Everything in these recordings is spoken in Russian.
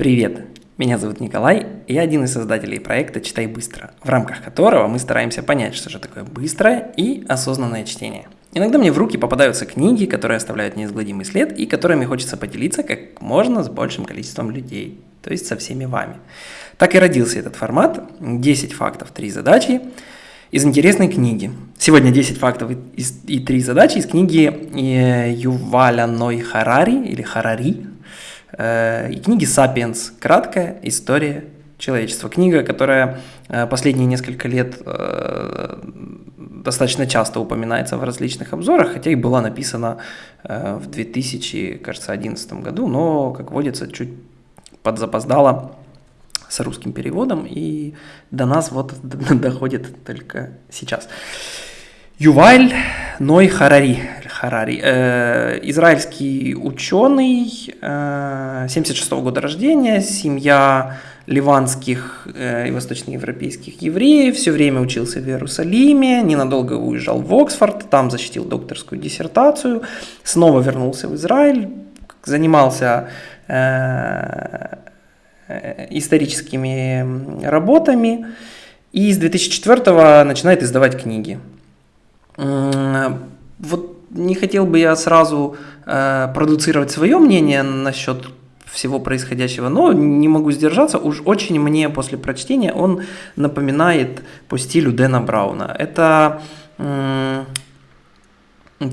Привет! Меня зовут Николай, и я один из создателей проекта «Читай быстро», в рамках которого мы стараемся понять, что же такое быстрое и осознанное чтение. Иногда мне в руки попадаются книги, которые оставляют неизгладимый след и которыми хочется поделиться как можно с большим количеством людей, то есть со всеми вами. Так и родился этот формат «10 фактов, 3 задачи» из интересной книги. Сегодня 10 фактов и 3 задачи из книги э, Юваля Ной Харари или Харари и книги «Сапиенс. Краткая история человечества». Книга, которая э, последние несколько лет э, достаточно часто упоминается в различных обзорах, хотя и была написана в 2011 году, но, как водится, чуть подзапоздала с русским переводом, и до нас вот доходит только сейчас. Юваль Ной Харари, Харари э, израильский ученый, э, 76 -го года рождения, семья ливанских э, и восточноевропейских евреев, все время учился в Иерусалиме, ненадолго уезжал в Оксфорд, там защитил докторскую диссертацию, снова вернулся в Израиль, занимался э, э историческими работами и с 2004 начинает издавать книги. Вот не хотел бы я сразу э, продуцировать свое мнение насчет всего происходящего, но не могу сдержаться. Уж очень мне после прочтения он напоминает по стилю Дэна Брауна. Это э,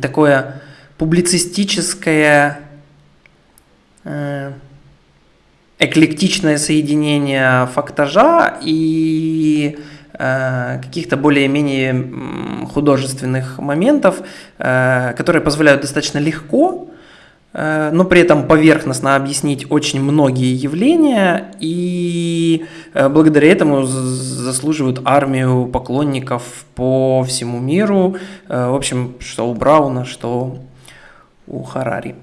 такое публицистическое э, эклектичное соединение фактажа и каких-то более-менее художественных моментов, э, которые позволяют достаточно легко, э, но при этом поверхностно объяснить очень многие явления и благодаря этому заслуживают армию поклонников по всему миру, в общем, что у Брауна, что у Харари.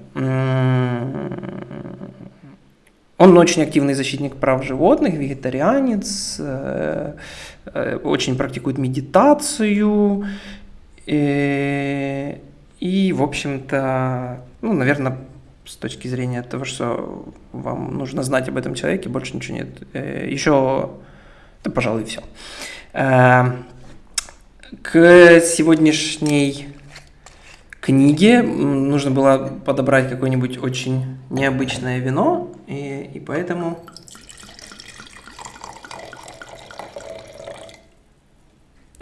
Он очень активный защитник прав животных, вегетарианец, э, э, очень практикует медитацию. И, и в общем-то, ну, наверное, с точки зрения того, что вам нужно знать об этом человеке, больше ничего нет. Э, Еще, да, пожалуй, все. К сегодняшней книге нужно было подобрать какое-нибудь очень необычное вино, и, и поэтому...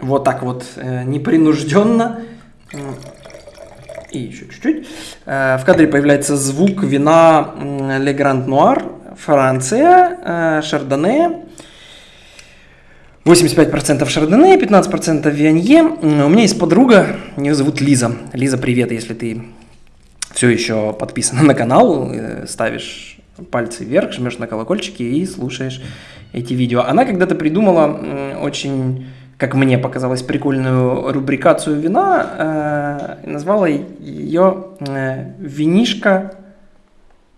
Вот так вот э, непринужденно. И еще чуть-чуть. Э, в кадре появляется звук вина Le Grand Noir, Франция, э, Шардоне. 85% Шардоне, 15% Вианье. У меня есть подруга, ее зовут Лиза. Лиза, привет, если ты все еще подписана на канал, ставишь пальцы вверх, жмешь на колокольчики и слушаешь эти видео. Она когда-то придумала очень, как мне показалось, прикольную рубрикацию вина, э, назвала ее э, «Винишка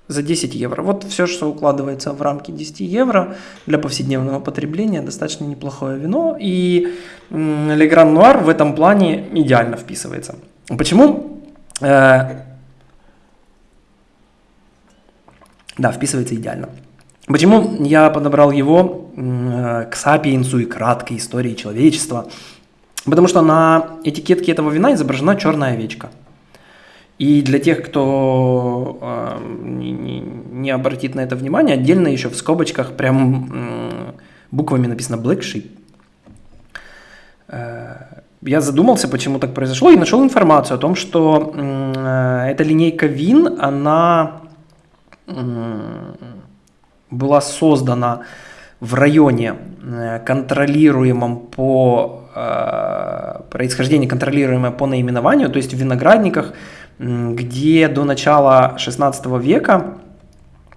за 10 евро. Вот все, что укладывается в рамки 10 евро для повседневного потребления, достаточно неплохое вино. И Le Grand Noir в этом плане идеально вписывается. Почему? Э, да, вписывается идеально. Почему я подобрал его э, к сапиенсу и краткой истории человечества? Потому что на этикетке этого вина изображена черная овечка – и для тех, кто э, не, не, обратит на это внимание, отдельно еще в скобочках прям э, буквами написано Black Sheep. Э, я задумался, почему так произошло, и нашел информацию о том, что э, эта линейка вин, она э, была создана в районе, э, контролируемом по э, происхождению, контролируемое по наименованию, то есть в виноградниках, где до начала 16 века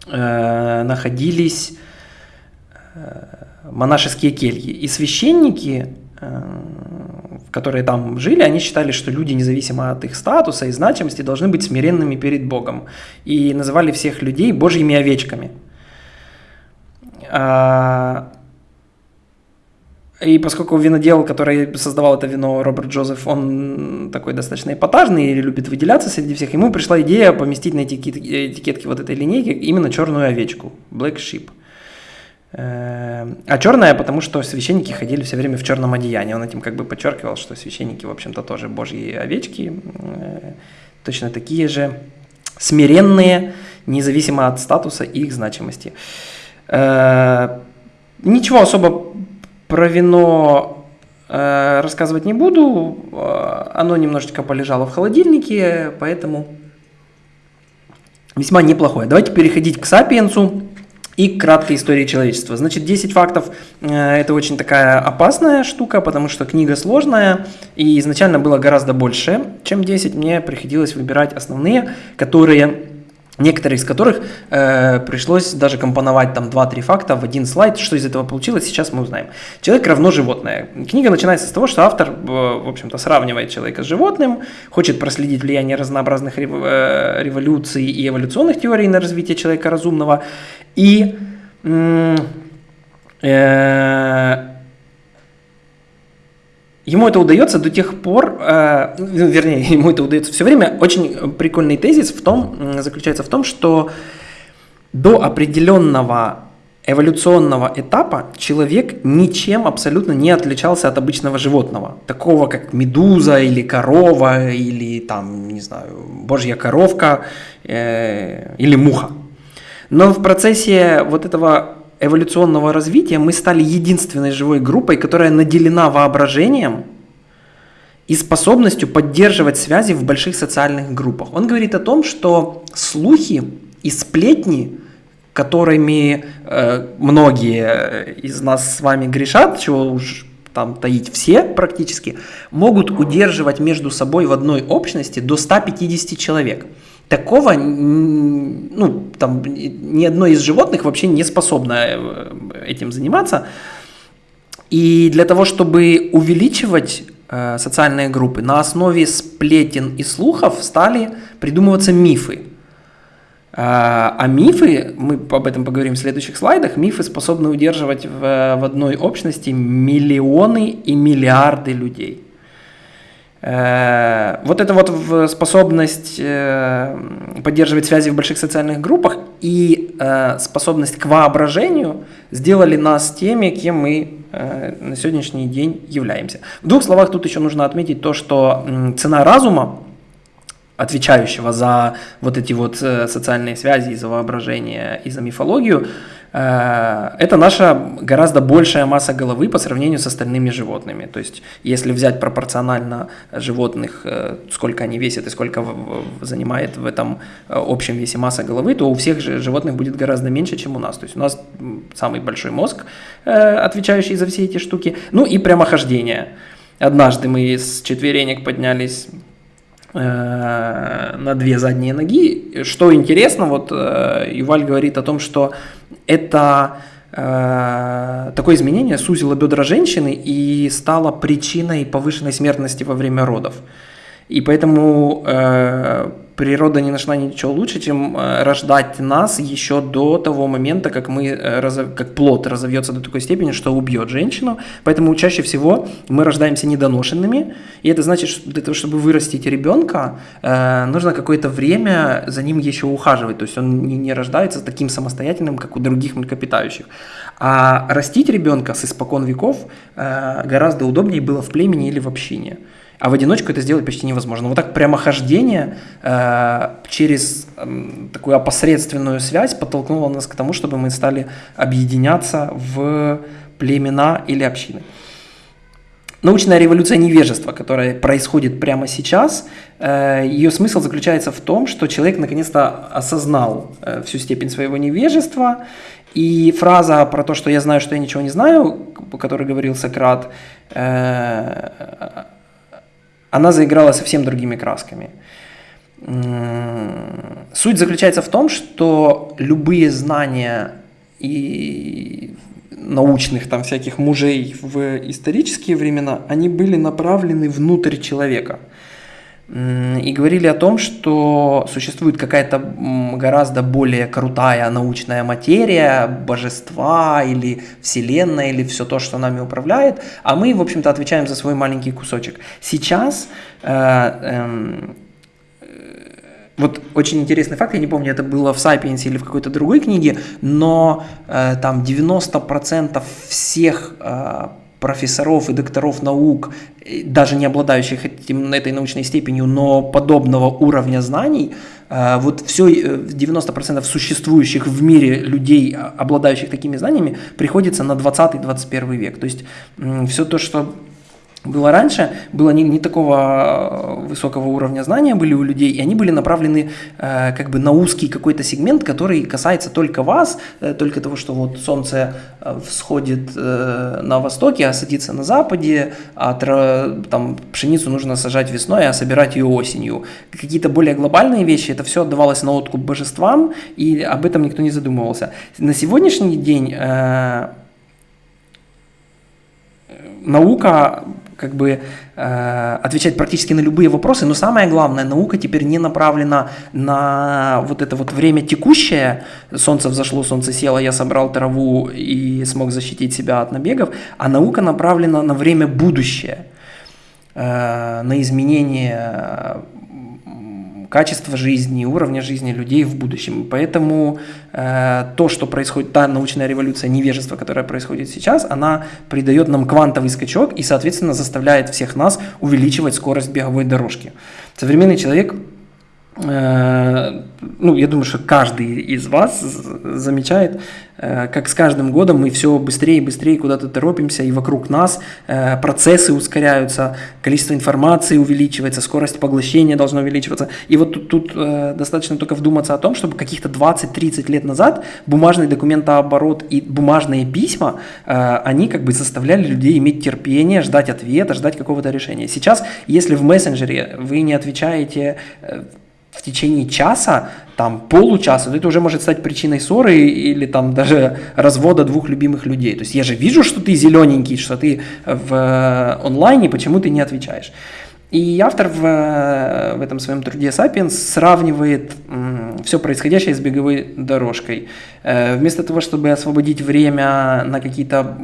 э, находились монашеские кельи. И священники, которые там жили, они считали, что люди, независимо от их статуса и значимости, должны быть смиренными перед Богом. И называли всех людей божьими овечками. А, и поскольку винодел, который создавал это вино, Роберт Джозеф, он такой достаточно эпатажный и любит выделяться среди всех, ему пришла идея поместить на этикетке вот этой линейки именно черную овечку, Black Sheep – Э, а черная, потому что священники ходили все время в черном одеянии. Он этим как бы подчеркивал, что священники, в общем-то, тоже божьи овечки, э, точно такие же смиренные, независимо от статуса и их значимости. Э, ничего особо про вино рассказывать не буду. Оно немножечко полежало в холодильнике, поэтому весьма неплохое. Давайте переходить к сапиенсу и краткой истории человечества. Значит, 10 фактов э, – это очень такая опасная штука, потому что книга сложная, и изначально было гораздо больше, чем 10. Мне приходилось выбирать основные, которые Некоторые из которых э, пришлось даже компоновать там 2-3 факта в один слайд. Что из этого получилось, сейчас мы узнаем. Человек равно животное. Книга начинается с того, что автор, э, в общем-то, сравнивает человека с животным, хочет проследить влияние разнообразных рев, э, революций и эволюционных теорий на развитие человека разумного. И э, Ему это удается до тех пор, э, ну, вернее, ему это удается все время. Очень прикольный тезис в том, заключается в том, что до определенного эволюционного этапа человек ничем абсолютно не отличался от обычного животного, такого как медуза или корова или там, не знаю, божья коровка э, или муха. Но в процессе вот этого эволюционного развития мы стали единственной живой группой, которая наделена воображением и способностью поддерживать связи в больших социальных группах. Он говорит о том, что слухи и сплетни, которыми э, многие из нас с вами грешат, чего уж там таить все практически, могут удерживать между собой в одной общности до 150 человек. Такого, ну, там, ни одно из животных вообще не способно э, этим заниматься. И для того, чтобы увеличивать э, социальные группы, на основе сплетен и слухов стали придумываться мифы. Э, а мифы, мы об этом поговорим в следующих слайдах, мифы способны удерживать в, в одной общности миллионы и миллиарды людей. Э, вот эта вот способность э, поддерживать связи в больших социальных группах и э, способность к воображению сделали нас теми, кем мы на сегодняшний день являемся. В двух словах тут еще нужно отметить то, что цена разума, отвечающего за вот эти вот социальные связи, за воображение и за мифологию, Э, это наша гораздо большая масса головы по сравнению с остальными животными. То есть, если взять пропорционально животных, э, сколько они весят и сколько занимает в этом э, общем весе масса головы, то у всех же животных будет гораздо меньше, чем у нас. То есть, у нас самый большой мозг, отвечающий за все эти штуки. Ну и прямохождение. Однажды мы с четверенек поднялись на две задние ноги. Что интересно, вот Юваль говорит о том, что это э, такое изменение сузило бедра женщины и стало причиной повышенной смертности во время родов. И поэтому э, природа не нашла ничего лучше, чем э, рождать нас еще до того момента, как, мы, э, как плод разовьется до такой степени, что убьет женщину. Поэтому чаще всего мы рождаемся недоношенными. И это значит, что для того, чтобы вырастить ребенка, э, нужно какое-то время за ним еще ухаживать. То есть он не рождается таким самостоятельным, как у других млекопитающих. А растить ребенка с испокон веков гораздо удобнее было в племени или в общине. А в одиночку это сделать почти невозможно. Вот так прямохождение э, через э, такую опосредственную связь подтолкнуло нас к тому, чтобы мы стали объединяться в племена или общины. Научная революция невежества, которая происходит прямо сейчас, э, ее смысл заключается в том, что человек наконец-то осознал э, всю степень своего невежества, и фраза про то, что я знаю, что я ничего не знаю, который говорил Сократ, э, она заиграла совсем другими красками. Суть заключается в том, что любые знания и научных там всяких мужей в исторические времена, они были направлены внутрь человека – и говорили о том, что существует какая-то гораздо более крутая научная материя, божества или вселенная, или все то, что нами управляет, а мы, в общем-то, отвечаем за свой маленький кусочек. Сейчас э, э, вот очень интересный факт, я не помню, это было в «Сапиенсе» или в какой-то другой книге, но э, там 90% всех э, профессоров и докторов наук, даже не обладающих этим, этой научной степенью, но подобного уровня знаний, э, вот все 90% э, существующих в мире людей, обладающих такими знаниями, приходится на 20-21 век. То есть все то, что было раньше, было не, не такого э, высокого уровня знания были у людей, и они были направлены э, как бы на узкий какой-то сегмент, который касается только вас, э, только того, что вот солнце э, всходит э, на востоке, а садится на западе, а тра, там пшеницу нужно сажать весной, а собирать ее осенью. Какие-то более глобальные вещи, это все отдавалось на откуп божествам, и об этом никто не задумывался. На сегодняшний день э, наука как бы э, отвечать практически на любые вопросы, но самое главное, наука теперь не направлена на вот это вот время текущее, солнце взошло, солнце село, я собрал траву и смог защитить себя от набегов, а наука направлена на время будущее, э, на изменение качества жизни, уровня жизни людей в будущем. Поэтому э, то, что происходит, та научная революция невежества, которая происходит сейчас, она придает нам квантовый скачок и, соответственно, заставляет всех нас увеличивать скорость беговой дорожки. Современный человек ну, я думаю, что каждый из вас замечает, э, как с каждым годом мы все быстрее и быстрее куда-то торопимся, и вокруг нас э, процессы ускоряются, количество информации увеличивается, скорость поглощения должна увеличиваться. И вот тут, тут достаточно только вдуматься о том, чтобы каких-то 20-30 лет назад бумажный документооборот и бумажные письма, они как бы заставляли людей иметь терпение, ждать ответа, ждать какого-то решения. Сейчас, если в мессенджере вы не отвечаете в течение часа, там получаса, это уже может стать причиной ссоры или там даже развода двух любимых людей. То есть я же вижу, что ты зелененький, что ты в э, онлайне, почему ты не отвечаешь. И автор в, э, в этом своем труде «Сапиенс» сравнивает все происходящее с беговой дорожкой. Э, вместо того, чтобы освободить время на какие-то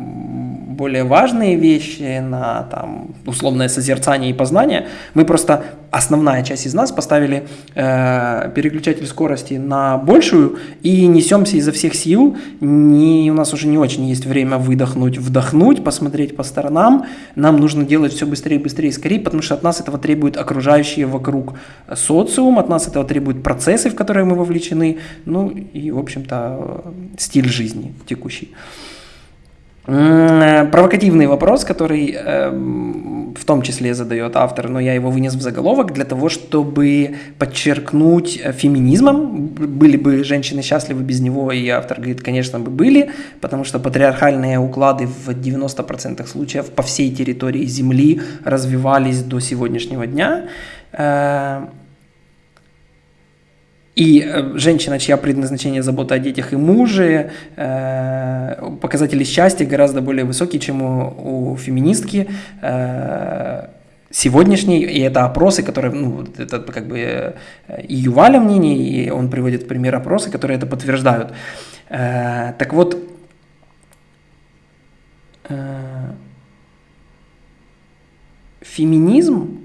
более важные вещи, на там, условное созерцание и познание, мы просто, основная часть из нас поставили э, переключатель скорости на большую и несемся изо всех сил. Не, у нас уже не очень есть время выдохнуть, вдохнуть, посмотреть по сторонам. Нам нужно делать все быстрее, быстрее, скорее, потому что от нас этого требуют окружающие вокруг социум, от нас этого требуют процессы, в которые мы вовлечены, ну и, в общем-то, стиль жизни текущий. Провокативный вопрос, который э, в том числе задает автор, но я его вынес в заголовок для того, чтобы подчеркнуть э, феминизмом. Были бы женщины счастливы без него, и автор говорит, конечно бы были, потому что патриархальные уклады в 90% случаев по всей территории Земли развивались до сегодняшнего дня. Э, и э, женщина, чья предназначение забота о детях и муже, э, показатели счастья гораздо более высокие, чем у, у феминистки э, сегодняшней, и это опросы, которые, ну, это как бы и Юваля мнение, и он приводит пример опросы, которые это подтверждают. Так вот, феминизм,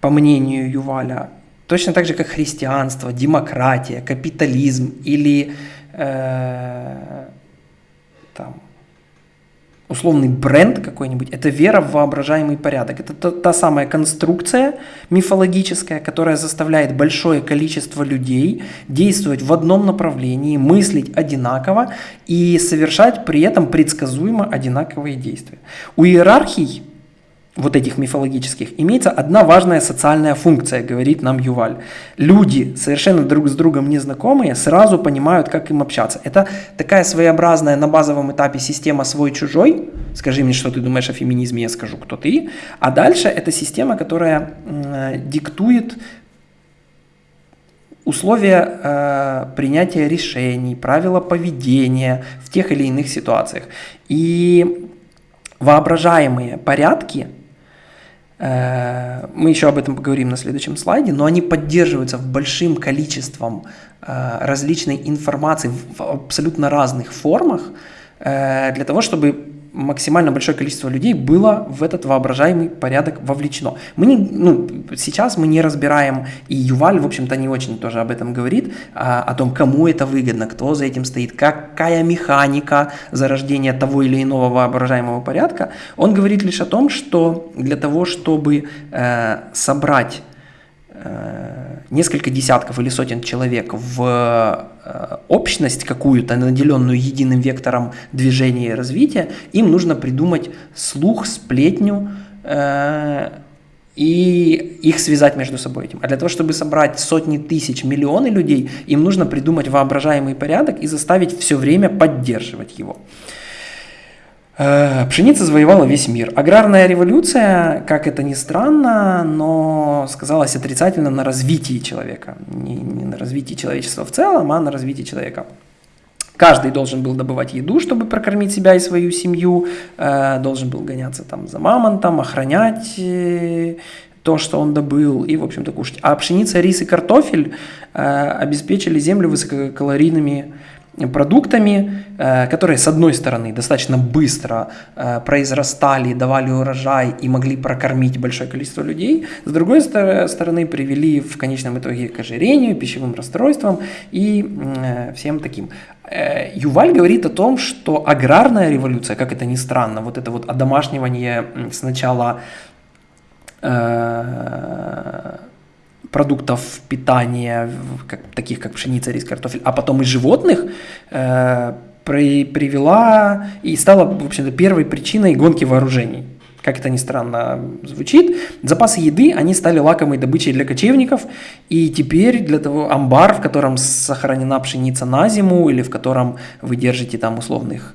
по мнению Юваля, Точно так же, как христианство, демократия, капитализм или э, там, условный бренд какой-нибудь, это вера в воображаемый порядок. Это та, та самая конструкция мифологическая, которая заставляет большое количество людей действовать в одном направлении, мыслить одинаково и совершать при этом предсказуемо одинаковые действия. У иерархий вот этих мифологических, имеется одна важная социальная функция, говорит нам Юваль. Люди, совершенно друг с другом незнакомые, сразу понимают, как им общаться. Это такая своеобразная на базовом этапе система свой-чужой. Скажи мне, что ты думаешь о феминизме, я скажу, кто ты. А дальше это система, которая э, диктует условия э, принятия решений, правила поведения в тех или иных ситуациях. И воображаемые порядки – мы еще об этом поговорим на следующем слайде, но они поддерживаются большим количеством э, различной информации в абсолютно разных формах э, для того, чтобы максимально большое количество людей было в этот воображаемый порядок вовлечено. Мы не, ну, сейчас мы не разбираем, и Юваль, в общем-то, не очень тоже об этом говорит, а, о том, кому это выгодно, кто за этим стоит, какая механика зарождения того или иного воображаемого порядка. Он говорит лишь о том, что для того, чтобы э, собрать несколько десятков или сотен человек в э, общность какую-то, наделенную единым вектором движения и развития, им нужно придумать слух, сплетню э, и их связать между собой этим. А для того, чтобы собрать сотни тысяч, миллионы людей, им нужно придумать воображаемый порядок и заставить все время поддерживать его. Э, пшеница завоевала весь мир. Аграрная революция, как это ни странно, но сказалась отрицательно на развитии человека. Не, не на развитии человечества в целом, а на развитии человека. Каждый должен был добывать еду, чтобы прокормить себя и свою семью, э, должен был гоняться там за мамонтом, охранять э, то, что он добыл, и, в общем-то, кушать. А пшеница, рис и картофель обеспечили землю высококалорийными продуктами, э, которые, с одной стороны, достаточно быстро э, произрастали, давали урожай и могли прокормить большое количество людей, с другой стороны, привели в конечном итоге к ожирению, пищевым расстройствам и э, всем таким. Юваль говорит о том, что аграрная революция, как это ни странно, вот это вот одомашнивание сначала продуктов питания, как, таких как пшеница, рис, картофель, а потом и животных, э, при, привела и стала, в общем-то, первой причиной гонки вооружений. Как это ни странно звучит, запасы еды, они стали лакомой добычей для кочевников, и теперь для того амбар, в котором сохранена пшеница на зиму, или в котором вы держите там условных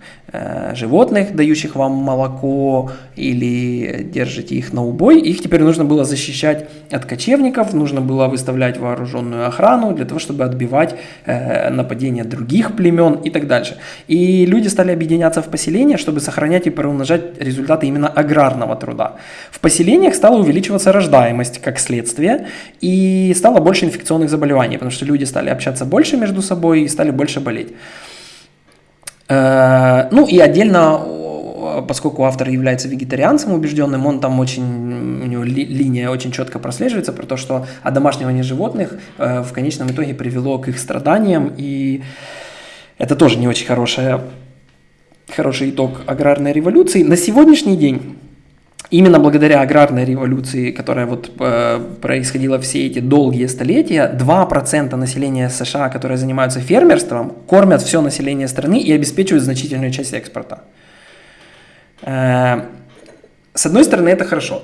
животных, дающих вам молоко, или держите их на убой, их теперь нужно было защищать от кочевников, нужно было выставлять вооруженную охрану для того, чтобы отбивать э, нападения других племен и так дальше. И люди стали объединяться в поселения, чтобы сохранять и приумножать результаты именно аграрного труда. В поселениях стала увеличиваться рождаемость как следствие, и стало больше инфекционных заболеваний, потому что люди стали общаться больше между собой и стали больше болеть. Э, ну и отдельно, поскольку автор является вегетарианцем убежденным, он там очень, у него линия очень четко прослеживается про то, что одомашнивание животных э, в конечном итоге привело к их страданиям, и это тоже не очень хорошая хороший итог аграрной революции. На сегодняшний день Именно благодаря аграрной революции, которая вот э, происходила все эти долгие столетия, 2% населения США, которые занимаются фермерством, кормят все население страны и обеспечивают значительную часть экспорта. Э, с одной стороны, это хорошо.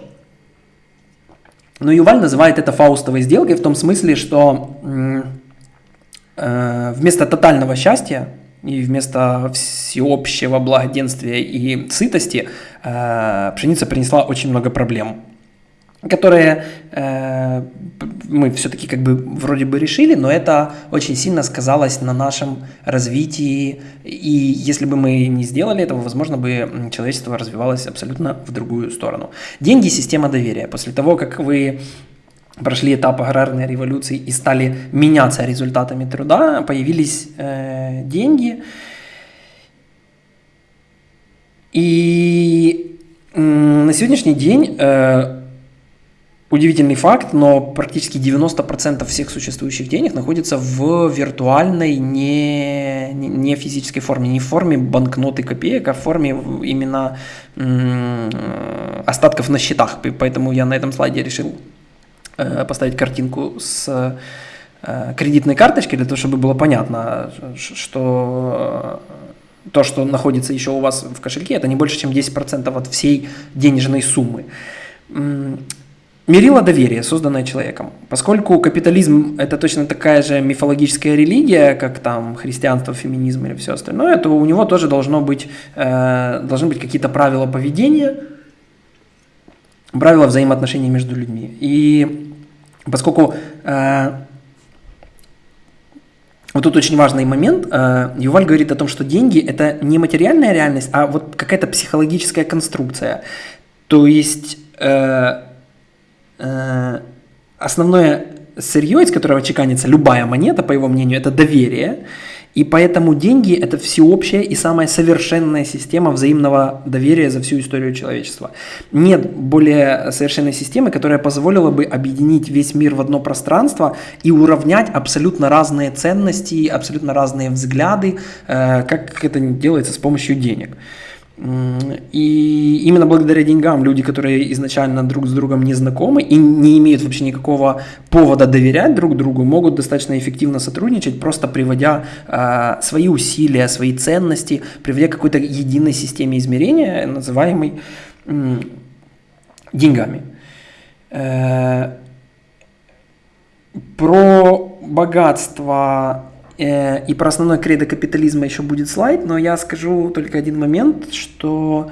Но Юваль называет это фаустовой сделкой в том смысле, что э, вместо тотального счастья и вместо всеобщего благоденствия и сытости э, пшеница принесла очень много проблем, которые э, мы все-таки как бы вроде бы решили, но это очень сильно сказалось на нашем развитии, и если бы мы не сделали этого, возможно бы человечество развивалось абсолютно в другую сторону. Деньги – система доверия. После того, как вы прошли этап аграрной революции и стали меняться результатами труда, появились э, деньги. И э, на сегодняшний день э, удивительный факт, но практически 90% всех существующих денег находится в виртуальной, не, не физической форме, не в форме банкноты копеек, а в форме именно э, остатков на счетах. Поэтому я на этом слайде решил поставить картинку с э, кредитной карточкой, для того, чтобы было понятно, что э, то, что находится еще у вас в кошельке, это не больше, чем 10% от всей денежной суммы. Мерило доверие, созданное человеком. Поскольку капитализм – это точно такая же мифологическая религия, как там христианство, феминизм или все остальное, то у него тоже должно быть, э, должны быть какие-то правила поведения, правила взаимоотношений между людьми. И Поскольку э, вот тут очень важный момент. Э, Юваль говорит о том, что деньги – это не материальная реальность, а вот какая-то психологическая конструкция. То есть э, э, основное сырье, из которого чеканится любая монета, по его мнению, это доверие. И поэтому деньги – это всеобщая и самая совершенная система взаимного доверия за всю историю человечества. Нет более совершенной системы, которая позволила бы объединить весь мир в одно пространство и уравнять абсолютно разные ценности, абсолютно разные взгляды, э, как это делается с помощью денег. И именно благодаря деньгам люди, которые изначально друг с другом не знакомы и не имеют вообще никакого повода доверять друг другу, могут достаточно эффективно сотрудничать, просто приводя э, свои усилия, свои ценности, приводя к какой-то единой системе измерения, называемой э, деньгами. Э, про богатство и про основной кредо капитализма еще будет слайд, но я скажу только один момент, что...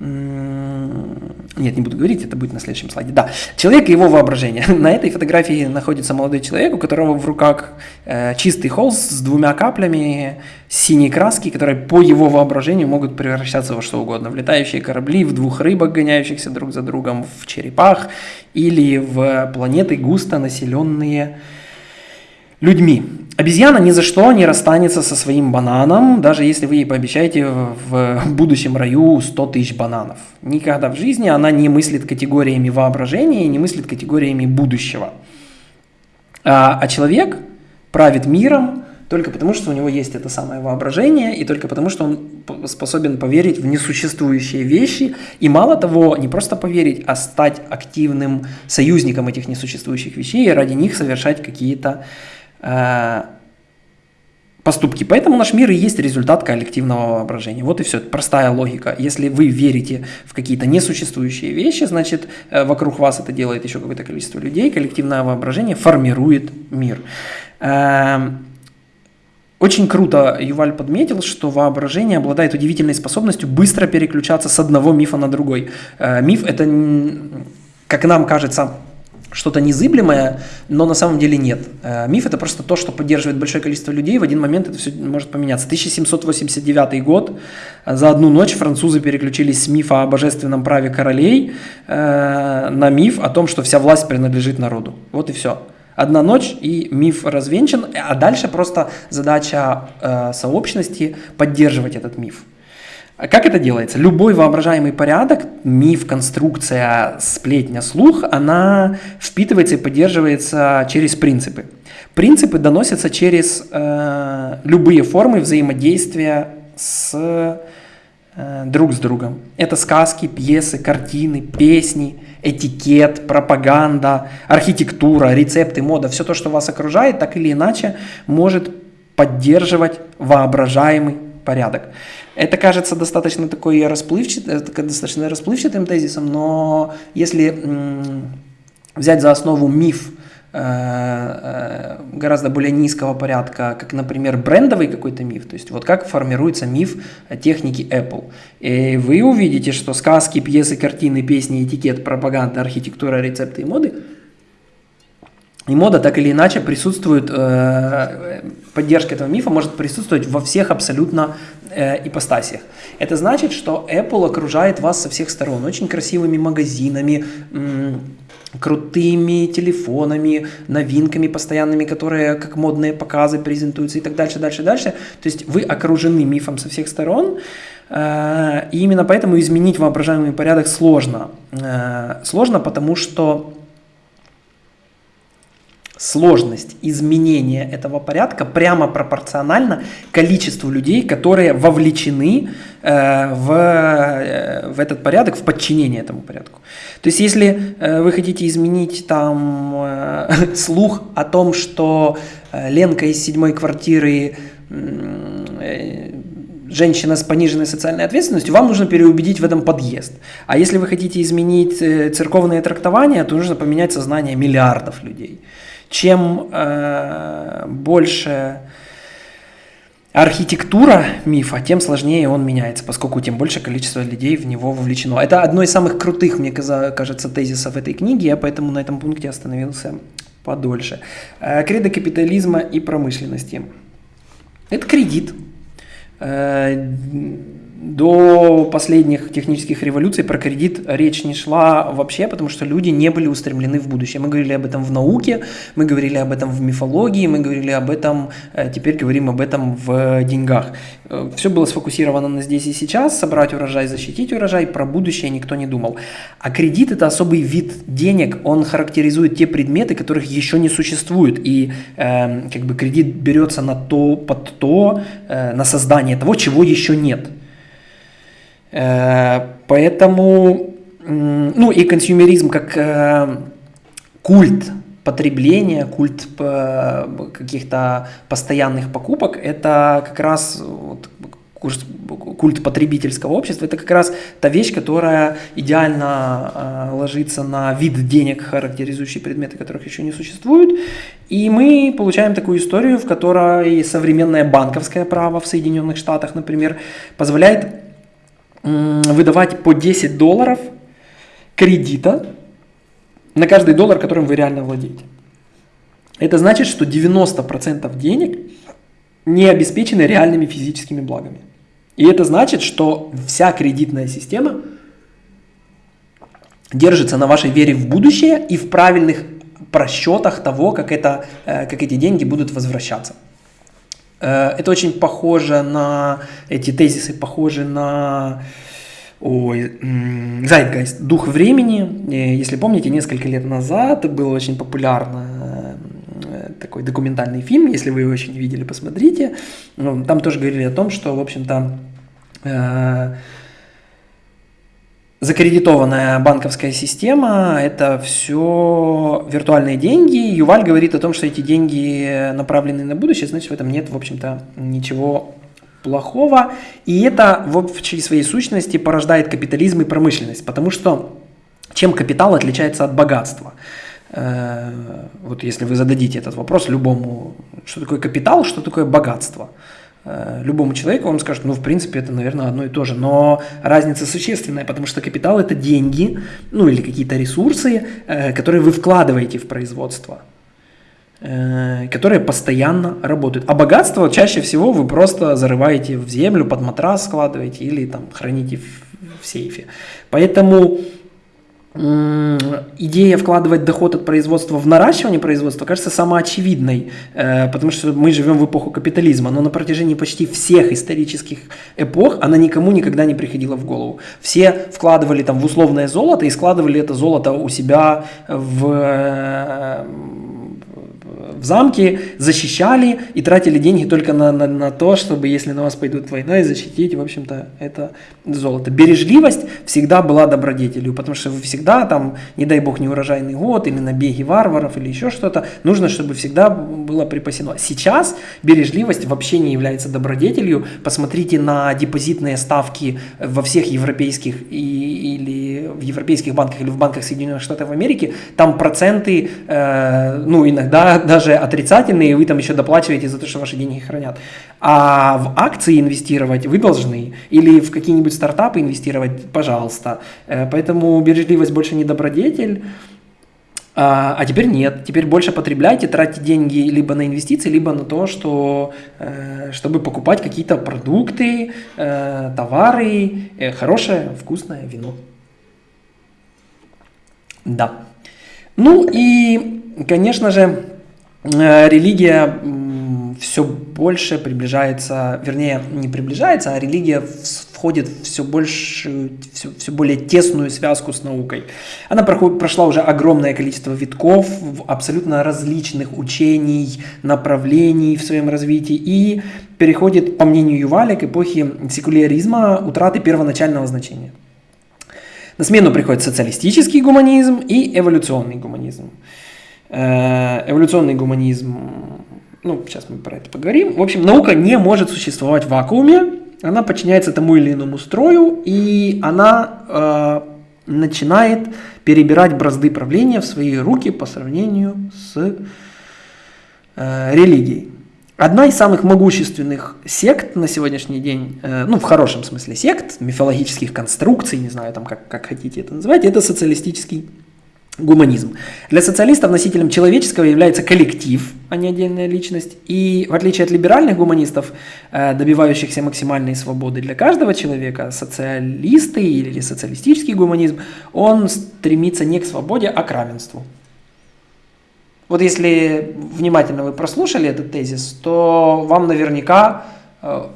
Нет, не буду говорить, это будет на следующем слайде. Да, человек и его воображение. На этой фотографии находится молодой человек, у которого в руках э, чистый холст с двумя каплями синей краски, которые по его воображению могут превращаться во что угодно. В летающие корабли, в двух рыбок, гоняющихся друг за другом, в черепах или в планеты густо населенные людьми. Обезьяна ни за что не расстанется со своим бананом, даже если вы ей пообещаете в будущем раю 100 тысяч бананов. Никогда в жизни она не мыслит категориями воображения, не мыслит категориями будущего. А, а человек правит миром только потому, что у него есть это самое воображение, и только потому, что он способен поверить в несуществующие вещи, и мало того, не просто поверить, а стать активным союзником этих несуществующих вещей и ради них совершать какие-то поступки. Поэтому наш мир и есть результат коллективного воображения. Вот и все, простая логика. Если вы верите в какие-то несуществующие вещи, значит э, вокруг вас это делает еще какое-то количество людей, коллективное воображение формирует мир. Эм, очень круто Юваль подметил, что воображение обладает удивительной способностью быстро переключаться с одного мифа на другой. Э, миф это, как нам кажется, что-то незыблемое, но на самом деле нет. Э, миф это просто то, что поддерживает большое количество людей, в один момент это все может поменяться. 1789 год, за одну ночь французы переключились с мифа о божественном праве королей э, на миф о том, что вся власть принадлежит народу. Вот и все. Одна ночь и миф развенчан, а дальше просто задача э, сообщности поддерживать этот миф. А как это делается? Любой воображаемый порядок, миф, конструкция, сплетня, слух, она впитывается и поддерживается через принципы. Принципы доносятся через э, любые формы взаимодействия с э, друг с другом. Это сказки, пьесы, картины, песни, этикет, пропаганда, архитектура, рецепты, мода. Все то, что вас окружает, так или иначе может поддерживать воображаемый порядок. Это кажется достаточно такой расплывчатым, достаточно расплывчатым тезисом, но если взять за основу миф э, э, гораздо более низкого порядка, как, например, брендовый какой-то миф, то есть вот как формируется миф техники Apple. И вы увидите, что сказки, пьесы, картины, песни, этикет, пропаганда, архитектура, рецепты и моды – и мода так или иначе присутствует, э, поддержка этого мифа может присутствовать во всех абсолютно э, ипостасиях. Это значит, что Apple окружает вас со всех сторон очень красивыми магазинами, крутыми телефонами, новинками постоянными, которые как модные показы презентуются и так дальше, дальше, дальше. То есть вы окружены мифом со всех сторон, э, и именно поэтому изменить воображаемый порядок сложно. Э, сложно, потому что сложность изменения этого порядка прямо пропорциональна количеству людей, которые вовлечены э, в, э, в этот порядок, в подчинение этому порядку. То есть, если э, вы хотите изменить там э, слух о том, что э, Ленка из седьмой квартиры э, женщина с пониженной социальной ответственностью, вам нужно переубедить в этом подъезд. А если вы хотите изменить э, церковные трактования, то нужно поменять сознание миллиардов людей чем э, больше архитектура мифа, тем сложнее он меняется, поскольку тем больше количество людей в него вовлечено. Это одно из самых крутых, мне кажется, тезисов этой книги, я поэтому на этом пункте остановился подольше. Э, кредо капитализма и промышленности. Это кредит. Э, до последних технических революций про кредит речь не шла вообще, потому что люди не были устремлены в будущее. Мы говорили об этом в науке, мы говорили об этом в мифологии, мы говорили об этом, э, теперь говорим об этом в деньгах. Э, Все было сфокусировано на здесь и сейчас, собрать урожай, защитить урожай, про будущее никто не думал. А кредит – это особый вид денег, он характеризует те предметы, которых еще не существует, и э, как бы кредит берется на то, под то, э, на создание того, чего еще нет. Э, поэтому, ну и консюмеризм как э, культ потребления, культ э, каких-то постоянных покупок, это как раз культ потребительского общества, это как раз та вещь, которая идеально ложится на вид денег, характеризующий предметы, которых еще не существует. И мы получаем такую историю, в которой современное банковское право в Соединенных Штатах, например, позволяет выдавать по 10 долларов кредита на каждый доллар, которым вы реально владеете. Это значит, что 90% денег не обеспечены реальными физическими благами. И это значит, что вся кредитная система держится на вашей вере в будущее и в правильных просчетах того, как, это, э, как эти деньги будут возвращаться. Э, это очень похоже на, эти тезисы похожи на ой, Zeitgeist, дух времени. Э, если помните, несколько лет назад был очень популярный э, такой документальный фильм, если вы его еще не видели, посмотрите. Ну, там тоже говорили о том, что, в общем-то, закредитованная банковская система – это все виртуальные деньги. Юваль говорит о том, что эти деньги направлены на будущее, значит, в этом нет, в общем-то, ничего плохого. И это в общей своей сущности порождает капитализм и промышленность, потому что чем капитал отличается от богатства? Э, вот если вы зададите этот вопрос любому, что такое капитал, что такое богатство – любому человеку, он скажет, ну, в принципе, это, наверное, одно и то же. Но разница существенная, потому что капитал – это деньги, ну, или какие-то ресурсы, э, которые вы вкладываете в производство, э, которые постоянно работают. А богатство чаще всего вы просто зарываете в землю, под матрас складываете или там храните в, в сейфе. Поэтому идея вкладывать доход от производства в наращивание производства кажется самоочевидной, э, потому что мы живем в эпоху капитализма, но на протяжении почти всех исторических эпох она никому никогда не приходила в голову. Все вкладывали там в условное золото и складывали это золото у себя в э, в замке, защищали и тратили деньги только на, на, на то, чтобы, если на вас пойдут войной, защитить, в общем-то, это золото. Бережливость всегда была добродетелью, потому что вы всегда там, не дай бог, не урожайный год или набеги варваров или еще что-то, нужно, чтобы всегда было припасено. Сейчас бережливость вообще не является добродетелью. Посмотрите на депозитные ставки во всех европейских и, или в европейских банках или в банках Соединенных Штатов Америки, там проценты, э, ну, иногда даже отрицательные, и вы там еще доплачиваете за то, что ваши деньги хранят. А в акции инвестировать вы должны, или в какие-нибудь стартапы инвестировать, пожалуйста. Э, поэтому бережливость больше не добродетель, а, а теперь нет. Теперь больше потребляйте, тратьте деньги либо на инвестиции, либо на то, что, э, чтобы покупать какие-то продукты, э, товары, хорошее, вкусное вино. Да. Ну и, конечно же, религия все больше приближается, вернее, не приближается, а религия входит в все, больше, все, все более тесную связку с наукой. Она проходит, прошла уже огромное количество витков, абсолютно различных учений, направлений в своем развитии и переходит, по мнению Юваля, к эпохе секуляризма, утраты первоначального значения. На смену приходит социалистический гуманизм и эволюционный гуманизм. Э, эволюционный гуманизм, ну, сейчас мы про это поговорим. В общем, наука не может существовать в вакууме, она подчиняется тому или иному строю, и она э, начинает перебирать бразды правления в свои руки по сравнению с э, религией. Одна из самых могущественных сект на сегодняшний день, э, ну в хорошем смысле сект, мифологических конструкций, не знаю там как, как хотите это называть, это социалистический гуманизм. Для социалистов носителем человеческого является коллектив, а не отдельная личность. И в отличие от либеральных гуманистов, э, добивающихся максимальной свободы для каждого человека, социалисты или социалистический гуманизм, он стремится не к свободе, а к равенству. Вот если внимательно вы прослушали этот тезис, то вам наверняка э,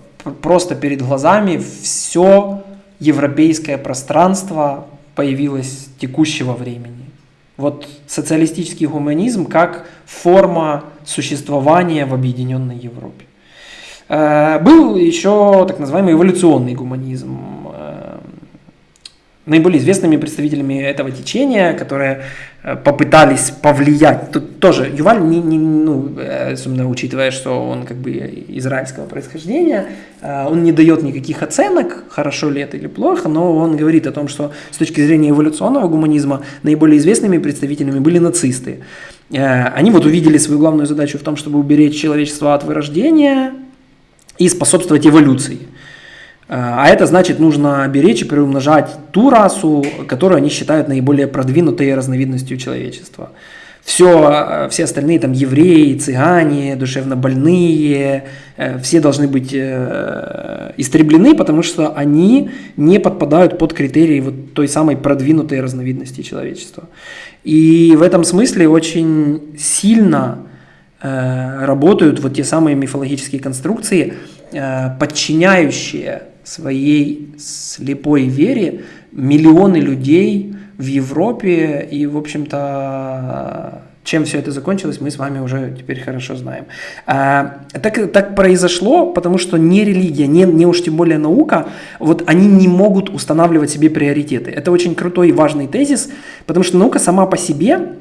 просто перед глазами все европейское пространство появилось текущего времени. Вот социалистический гуманизм как форма существования в объединенной Европе. Э, был еще так называемый эволюционный гуманизм. Э, наиболее известными представителями этого течения, которые Э, попытались повлиять. Тут тоже Юваль, не, не, ну, э, особенно учитывая, что он как бы израильского происхождения, э, он не дает никаких оценок, хорошо ли это или плохо, но он говорит о том, что с точки зрения эволюционного гуманизма наиболее известными представителями были нацисты. Они вот увидели свою главную задачу в том, чтобы уберечь человечество от вырождения и способствовать эволюции. А это значит, нужно беречь и приумножать ту расу, которую они считают наиболее продвинутой разновидностью человечества. Все, все остальные, там, евреи, цыгане, душевно больные, э, все должны быть э, истреблены, потому что они не подпадают под критерии вот той самой продвинутой разновидности человечества. И в этом смысле очень сильно э, работают вот те самые мифологические конструкции, подчиняющие своей слепой вере миллионы людей в Европе, и, в общем-то, чем все это закончилось, мы с вами уже теперь хорошо знаем. А, так, так произошло, потому что не религия, не, не уж тем более наука, вот они не могут устанавливать себе приоритеты. Это очень крутой и важный тезис, потому что наука сама по себе,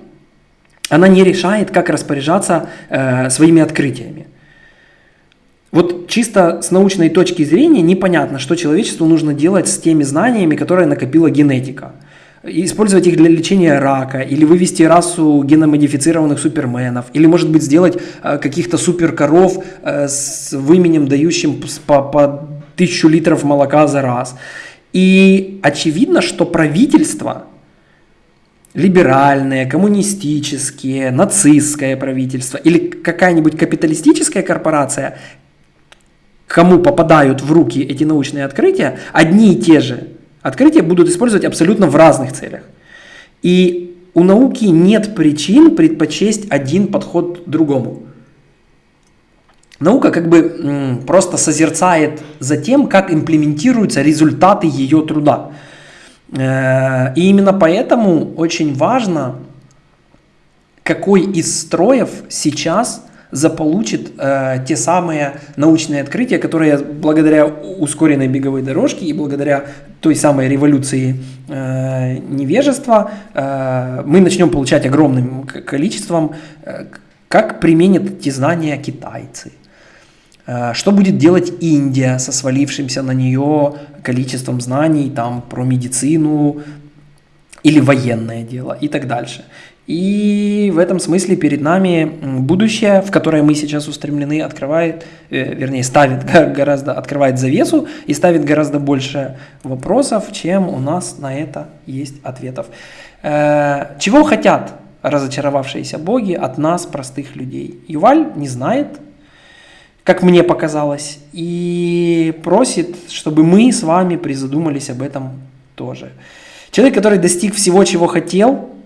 она не решает, как распоряжаться э, своими открытиями. Вот чисто с научной точки зрения непонятно, что человечеству нужно делать с теми знаниями, которые накопила генетика. Использовать их для лечения рака, или вывести расу геномодифицированных суперменов, или, может быть, сделать э, каких-то суперкоров э, с выменем, дающим по, по тысячу литров молока за раз. И очевидно, что правительство, либеральное, коммунистические, нацистское правительство или какая-нибудь капиталистическая корпорация кому попадают в руки эти научные открытия, одни и те же открытия будут использовать абсолютно в разных целях. И у науки нет причин предпочесть один подход другому. Наука как бы просто созерцает за тем, как имплементируются результаты ее труда. Э, и именно поэтому очень важно, какой из строев сейчас заполучит э, те самые научные открытия, которые благодаря ускоренной беговой дорожке и благодаря той самой революции э, невежества э, мы начнем получать огромным количеством, э, как применят эти знания китайцы. Э, что будет делать Индия со свалившимся на нее количеством знаний там, про медицину или военное дело и так дальше. И в этом смысле перед нами будущее, в которое мы сейчас устремлены, открывает, э, вернее, ставит гораздо, открывает завесу и ставит гораздо больше вопросов, чем у нас на это есть ответов. Э, чего хотят разочаровавшиеся боги от нас, простых людей? Юваль не знает, как мне показалось, и просит, чтобы мы с вами призадумались об этом тоже. Человек, который достиг всего, чего хотел,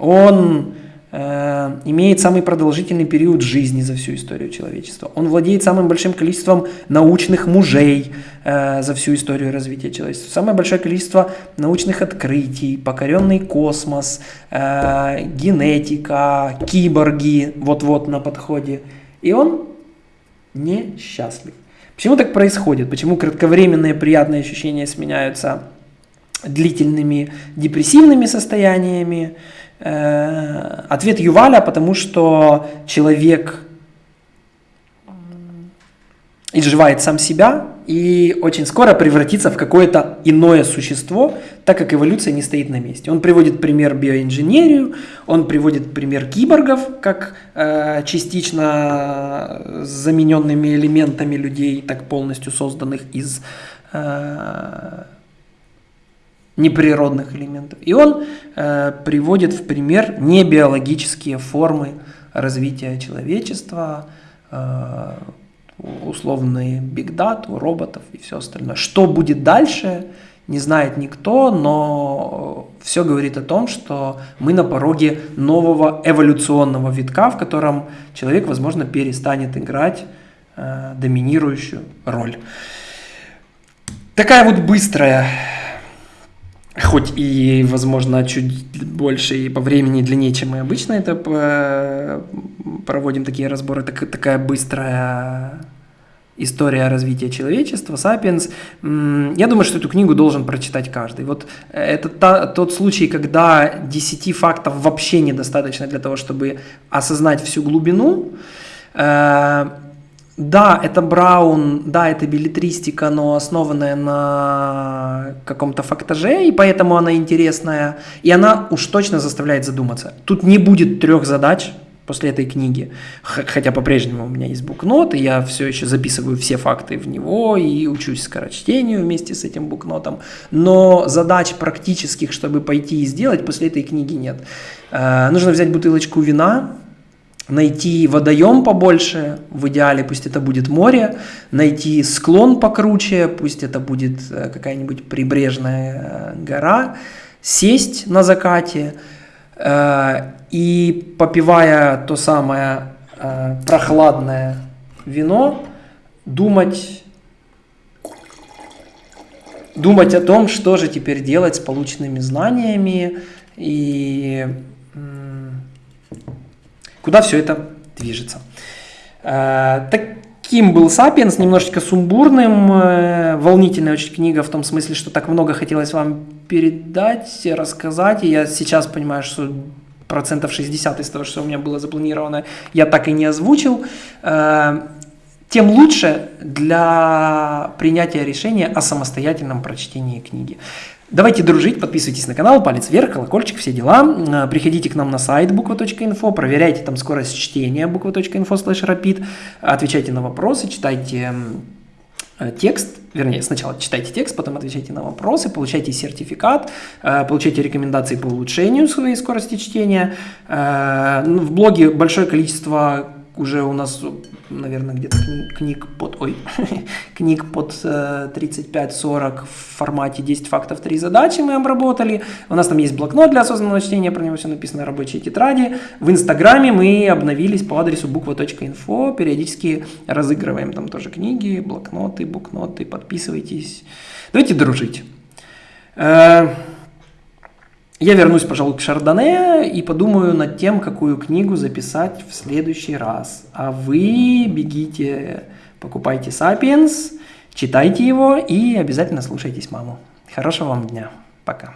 он э, имеет самый продолжительный период жизни за всю историю человечества. Он владеет самым большим количеством научных мужей э, за всю историю развития человечества. Самое большое количество научных открытий, покоренный космос, э, генетика, киборги вот-вот на подходе. И он несчастлив. Почему так происходит? Почему кратковременные приятные ощущения сменяются длительными депрессивными состояниями? Э, ответ Юваля, потому что человек изживает сам себя и очень скоро превратится в какое-то иное существо, так как эволюция не стоит на месте. Он приводит пример биоинженерию, он приводит пример киборгов, как э, частично замененными элементами людей, так полностью созданных из э, неприродных элементов. И он э, приводит в пример небиологические формы развития человечества, э, условные бигдату, роботов и все остальное. Что будет дальше, не знает никто, но все говорит о том, что мы на пороге нового эволюционного витка, в котором человек, возможно, перестанет играть э, доминирующую роль. Такая вот быстрая, хоть и, возможно, чуть больше и по времени длиннее, чем мы обычно это э, проводим такие разборы, так, такая быстрая история развития человечества, «Сапиенс». Я думаю, что эту книгу должен прочитать каждый. Вот это та, тот случай, когда 10 фактов вообще недостаточно для того, чтобы осознать всю глубину. Да, это Браун, да, это билетристика, но основанная на каком-то фактаже, и поэтому она интересная, и она уж точно заставляет задуматься. Тут не будет трех задач, после этой книги. Хотя по-прежнему у меня есть букнот, и я все еще записываю все факты в него и учусь скорочтению вместе с этим букнотом. Но задач практических, чтобы пойти и сделать, после этой книги нет. Э, нужно взять бутылочку вина, найти водоем побольше, в идеале пусть это будет море, найти склон покруче, пусть это будет э, какая-нибудь прибрежная э, гора, сесть на закате и попивая то самое э, прохладное вино, думать, думать о том, что же теперь делать с полученными знаниями и э, куда все это движется. Э, таким был «Сапиенс», немножечко сумбурным, э, волнительная очень книга в том смысле, что так много хотелось вам передать, рассказать, и я сейчас понимаю, что процентов 60 из того, что у меня было запланировано, я так и не озвучил, э, тем лучше для принятия решения о самостоятельном прочтении книги. Давайте дружить, подписывайтесь на канал, палец вверх, колокольчик, все дела. Э, приходите к нам на сайт буква.инфо, проверяйте там скорость чтения буква.инфо слэш rapid, отвечайте на вопросы, читайте Э, текст, вернее, сначала читайте текст, потом отвечайте на вопросы, получайте сертификат, э, получайте рекомендации по улучшению своей скорости чтения. Э, ну, в блоге большое количество уже у нас, наверное, где-то книг под, ой, книг под 35-40 в формате 10 фактов, 3 задачи мы обработали. У нас там есть блокнот для осознанного чтения, про него все написано, рабочие тетради. В Инстаграме мы обновились по адресу буква.инфо, периодически разыгрываем там тоже книги, блокноты, букноты, подписывайтесь. Давайте дружить. Я вернусь, пожалуй, к Шардоне и подумаю над тем, какую книгу записать в следующий раз. А вы бегите, покупайте «Сапиенс», читайте его и обязательно слушайтесь маму. Хорошего вам дня. Пока.